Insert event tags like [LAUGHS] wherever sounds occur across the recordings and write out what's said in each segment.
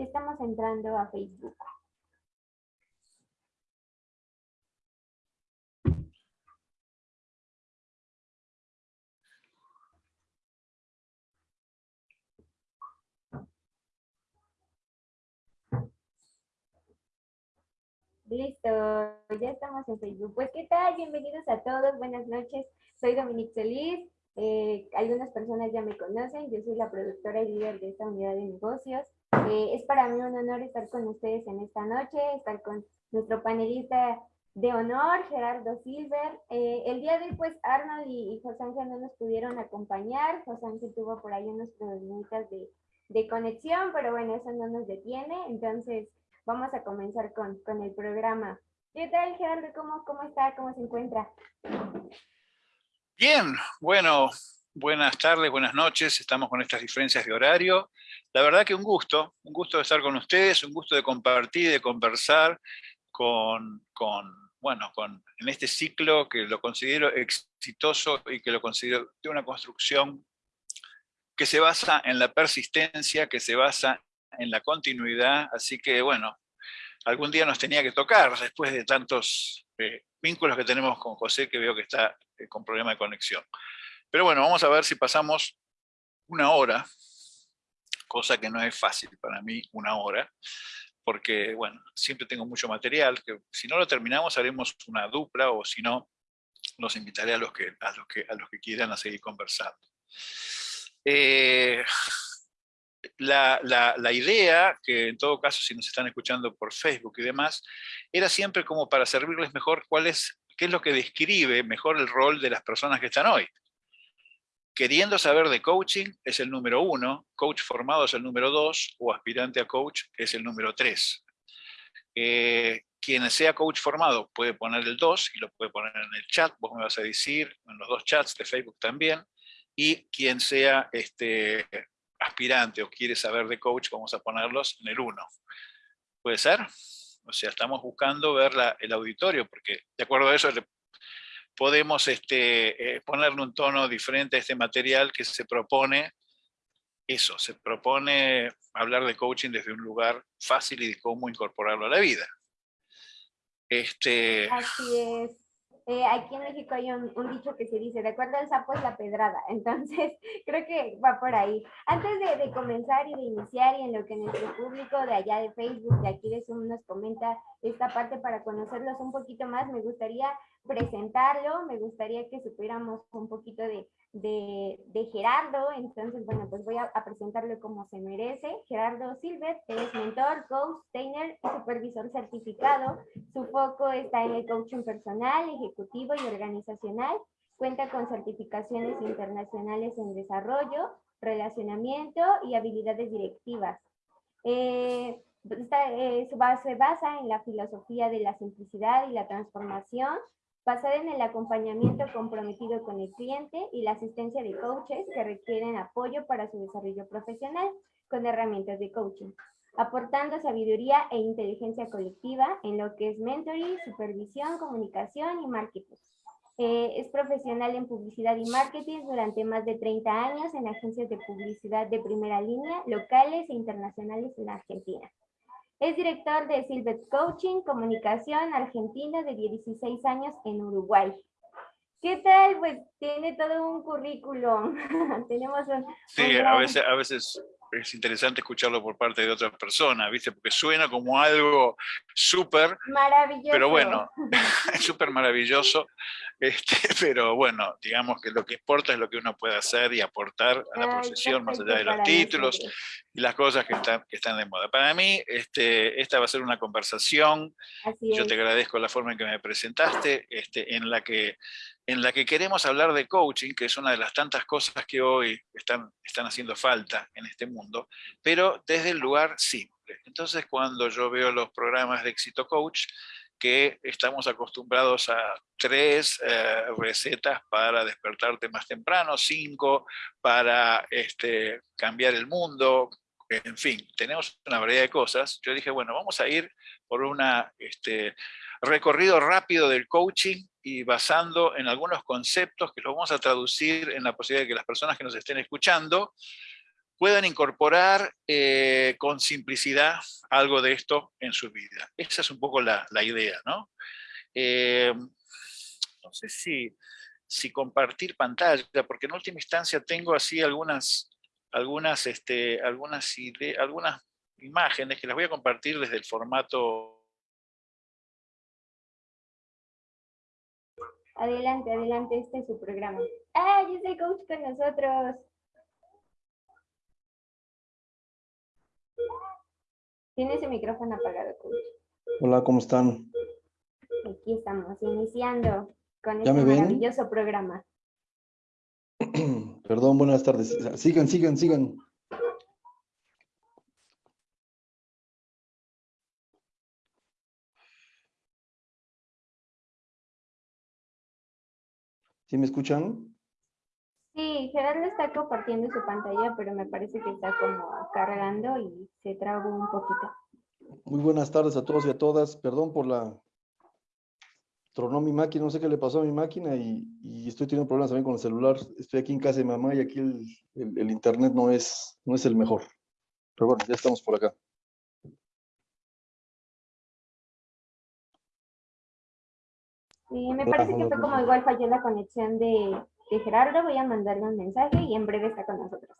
Estamos entrando a Facebook. Listo, ya estamos en Facebook. Pues, ¿qué tal? Bienvenidos a todos, buenas noches. Soy Dominique Solís. Eh, algunas personas ya me conocen, yo soy la productora y líder de esta unidad de negocios. Es para mí un honor estar con ustedes en esta noche, estar con nuestro panelista de honor, Gerardo Silver. Eh, el día de hoy, pues, Arnold y, José Ángel no nos pudieron acompañar. José Ángel tuvo por ahí unos problemitas de, de conexión, pero bueno, eso no nos detiene. Entonces, vamos a comenzar con, con el programa. ¿Qué tal, Gerardo? ¿Cómo, ¿Cómo está? ¿Cómo se encuentra? Bien, bueno, buenas tardes, buenas noches. Estamos con estas diferencias de horario. La verdad que un gusto, un gusto de estar con ustedes, un gusto de compartir, de conversar con, con bueno, con, en este ciclo que lo considero exitoso y que lo considero de una construcción que se basa en la persistencia, que se basa en la continuidad, así que bueno, algún día nos tenía que tocar después de tantos eh, vínculos que tenemos con José, que veo que está eh, con problema de conexión. Pero bueno, vamos a ver si pasamos una hora, cosa que no es fácil para mí, una hora, porque bueno, siempre tengo mucho material, que si no lo terminamos haremos una dupla, o si no, los invitaré a los que, a los que, a los que quieran a seguir conversando. Eh, la, la, idea, que en todo caso si nos están escuchando por Facebook y demás, era siempre como para servirles mejor cuál qué es lo que describe mejor el rol de las personas que están hoy. Queriendo saber de coaching es el número uno, coach formado es el número dos, o aspirante a coach es el número tres. Eh, quien sea coach formado puede poner el 2 y lo puede poner en el chat, vos me vas a decir, en los dos chats de Facebook también, y quien sea este, aspirante o quiere saber de coach, vamos a ponerlos en el 1. ¿Puede ser? O sea, estamos buscando ver el auditorio, porque de acuerdo a eso podemos este, eh, ponerle un tono diferente a este material que se propone, eso, se propone hablar de coaching desde un lugar fácil y de cómo incorporarlo a la vida. Este... Así es. Eh, aquí en México hay un, dicho que se dice, de acuerdo al sapo es la pedrada, [LAUGHS] entonces creo que va por ahí. Antes de, comenzar y de iniciar y en lo que nuestro público de allá de Facebook, de aquí de Zoom nos comenta esta parte para conocerlos un poquito más, me gustaría presentarlo, me gustaría que supiéramos un poquito de, de, Gerardo, entonces, bueno, pues voy a, presentarlo como se merece. Gerardo Silver es mentor, coach, trainer y supervisor certificado. Su foco está en el coaching personal, ejecutivo y organizacional. Cuenta con certificaciones internacionales en desarrollo, relacionamiento y habilidades directivas. Eh, esta, eh, base basa en la filosofía de la simplicidad y la transformación, basada en el acompañamiento comprometido con el cliente y la asistencia de coaches que requieren apoyo para su desarrollo profesional con herramientas de coaching, aportando sabiduría e inteligencia colectiva en lo que es mentoring, supervisión, comunicación y marketing. Eh, es profesional en publicidad y marketing durante más de 30 años en agencias de publicidad de primera línea, locales e internacionales en Argentina. Es director de Silvet Coaching, Comunicación Argentina de 16 años en Uruguay. ¿Qué tal? Pues tiene todo un currículum. [LAUGHS] Tenemos un... Sí, a, veces, a veces es interesante escucharlo por parte de otra persona, ¿viste? Porque suena como algo súper... Maravilloso. Pero bueno, [LAUGHS] súper maravilloso. Este, [LAUGHS] pero bueno, digamos que lo que importa es lo que uno puede hacer y aportar a la profesión, más allá de los títulos y las cosas que están, que están de moda. Para mí, este, esta va a ser una conversación. Yo te agradezco la forma en que me presentaste, este, en la que en la que queremos hablar de coaching, que es una de las tantas cosas que hoy están, están haciendo falta en este mundo, pero desde el lugar simple. Entonces, cuando yo veo los programas de éxito coach, que estamos acostumbrados a tres eh, recetas para despertarte más temprano, cinco para este, cambiar el mundo, en fin, tenemos una variedad de cosas. Yo dije, bueno, vamos a ir por un este, recorrido rápido del coaching y basando en algunos conceptos que los vamos a traducir en la posibilidad de que las personas que nos estén escuchando puedan incorporar eh, con simplicidad algo de esto en su vida. Esa es un poco la, idea, ¿no? Eh, no sé si, compartir pantalla, porque en última instancia tengo así algunas, algunas, este, algunas, algunas imágenes que las voy a compartir desde el formato Adelante, adelante, este es su programa. ¡Ah, yo soy coach con nosotros! Tiene ese micrófono apagado, coach. Hola, ¿cómo están? Aquí estamos, iniciando con este maravilloso programa. [CLEARS THROAT] Perdón, buenas tardes. Sigan, sigan, sigan. ¿Sí me escuchan? Sí, Gerardo está compartiendo su pantalla, pero me parece que está como cargando y se trabó un poquito. Muy buenas tardes a todos y a todas. Perdón por la... Tronó mi máquina, no sé qué le pasó a mi máquina y, estoy teniendo problemas también con el celular. Estoy aquí en casa de mamá y aquí el, internet no es, no es el mejor. Pero bueno, ya estamos por acá. Sí, me parece que fue como igual falló la conexión de, de Gerardo. Voy a mandarle un mensaje y en breve está con nosotros.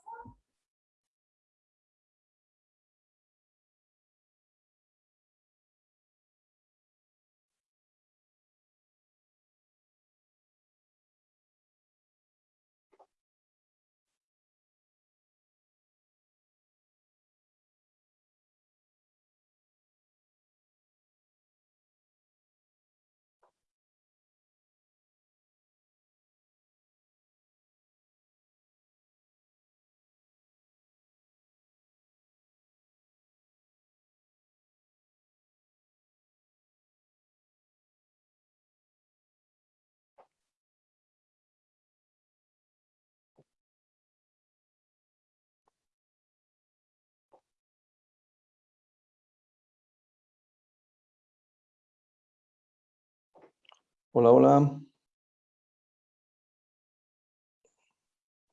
Hola, hola.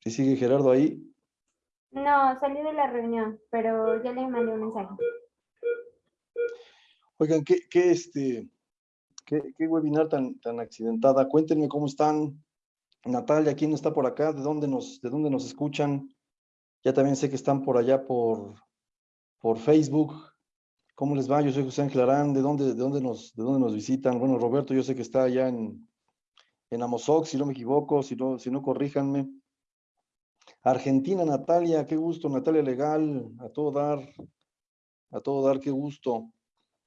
¿Sí sigue Gerardo ahí? No, salí de la reunión, pero ya le mandé un mensaje. Oigan, ¿qué, qué este, qué, webinar tan, tan accidentada? Cuéntenme cómo están. Natalia, ¿quién está por acá? ¿De dónde nos, de dónde nos escuchan? Ya también sé que están por allá por, por Facebook. ¿Cómo les va? Yo soy José Ángel Arán. ¿De dónde, de, dónde nos, ¿De dónde nos visitan? Bueno, Roberto, yo sé que está allá en, en Amozoc, si no me equivoco, si no, si no corríjanme. Argentina, Natalia, qué gusto, Natalia Legal, a todo dar, a todo dar, qué gusto.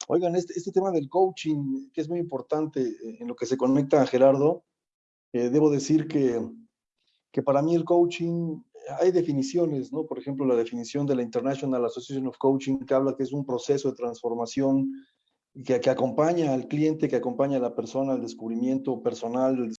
Oigan, este, este tema del coaching, que es muy importante eh, en lo que se conecta a Gerardo, eh, debo decir que, que para mí el coaching hay definiciones, ¿no? Por ejemplo, la definición de la International Association of Coaching que habla que es un proceso de transformación que, que acompaña al cliente, que acompaña a la persona al descubrimiento personal,